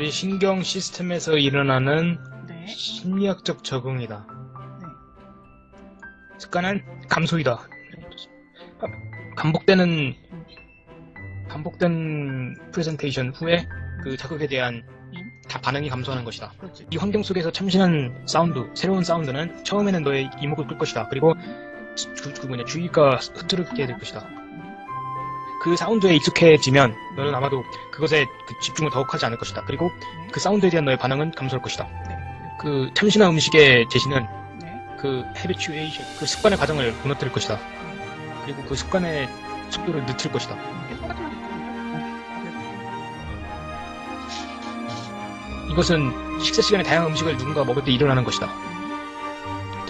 우리 신경 시스템에서 일어나는 네. 심리학적 적응이다. 네. 습관은 감소이다. 반복되는 반복된 프레젠테이션 후에 그 자극에 대한 다 반응이 감소하는 것이다. 그렇지. 이 환경 속에서 참신한 사운드, 새로운 사운드는 처음에는 너의 이목을 끌 것이다. 그리고 주, 그 뭐냐 주의가 흐트럽게 될 것이다. 그 사운드에 익숙해지면 너는 아마도 그것에 그 집중을 더욱 하지 않을 것이다. 그리고 그 사운드에 대한 너의 반응은 감소할 것이다. 네. 그 참신한 음식의 제시는 네. 그 habituation, 그 습관의 과정을 무너뜨릴 것이다. 그리고 그 습관의 속도를 늦출 것이다. 말이 이것은 식사 시간에 다양한 음식을 누군가 먹을 때 일어나는 것이다.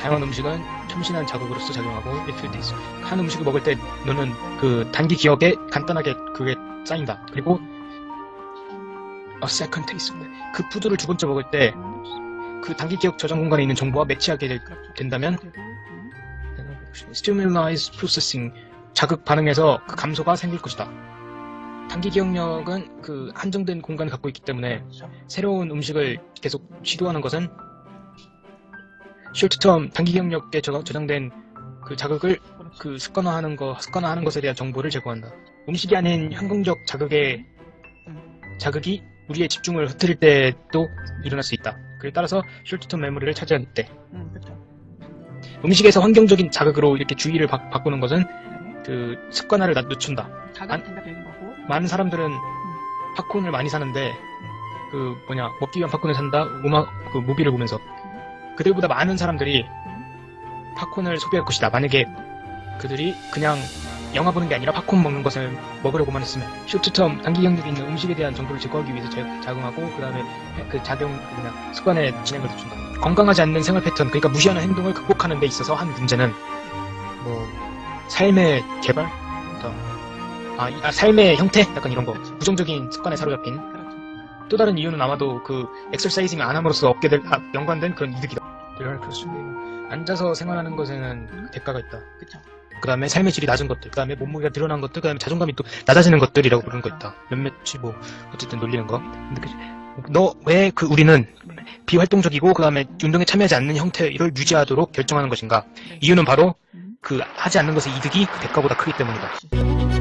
다양한 음식은 참신한 자극으로서 작용하고 일필 테이스. 한 음식을 먹을 때 너는 그 단기 기억에 간단하게 그게 쌓인다. 그리고 a second taste. 그 푸드를 두 번째 먹을 때 그 단기 기억 저장 공간에 있는 정보와 매치하게 될- 된다면 stimulus processing 자극 반응에서 그 감소가 생길 것이다. 단기 기억력은 그 한정된 공간을 갖고 있기 때문에. 새로운 음식을 계속 시도하는 것은 숄트텀 단기 저- 저장된 그 자극을. 그 습관화하는 거 습관화하는 것에 대한 정보를 제공한다. 음식이 아닌 현금적 자극의 자극이 우리의 집중을 흐트릴 때도 일어날 수 있다. 그에 따라서 숄트텀 메모리를 차지할 때 음, 그렇죠. 음식에서 환경적인 자극으로 이렇게 주의를 바, 바꾸는 것은 네. 그 습관화를 낮- 늦춘다. 자극이 생각되는 거고. 많은 사람들은 팝콘을 많이 사는데 그 뭐냐 먹기 위한 팝콘을 산다 음악 그 무비를 보면서 그들보다 많은 사람들이 팝콘을 소비할 것이다 만약에 그들이 그냥 영화 보는 게 아니라 팝콘 먹는 것을 먹으려고만 했으면 쇼트텀 단기 경력이 있는 음식에 대한 정보를 제거하기 위해서 제- 작용하고 그 다음에 그 작용 그냥 습관의 진행을 늦춘다 건강하지 않는 생활 패턴 그러니까 무시하는 행동을 극복하는 데 있어서 한 문제는 뭐 삶의 개발 아, 이- 아, 삶의 형태? 약간 이런 거. 부정적인 습관에 사로잡힌. 그렇죠. 또 다른 이유는 아마도 그 exercising 안 함으로써 얻게 될, 아, 연관된 그런 이득이다. 이럴 수 앉아서 생활하는 것에는 대가가 있다. 그렇죠. 그 다음에 삶의 질이 낮은 것들, 그 다음에 몸무게가 늘어난 것들, 그 다음에 자존감이 또 낮아지는 것들이라고 부르는 거 있다. 몇몇이 뭐, 어쨌든 놀리는 거. 너, 왜 그 우리는 비활동적이고, 그 다음에 운동에 참여하지 않는 형태를 유지하도록 결정하는 것인가? 네. 이유는 바로 음. 그 하지 않는 것의 이득이 그 대가보다 크기 때문이다. 그렇지.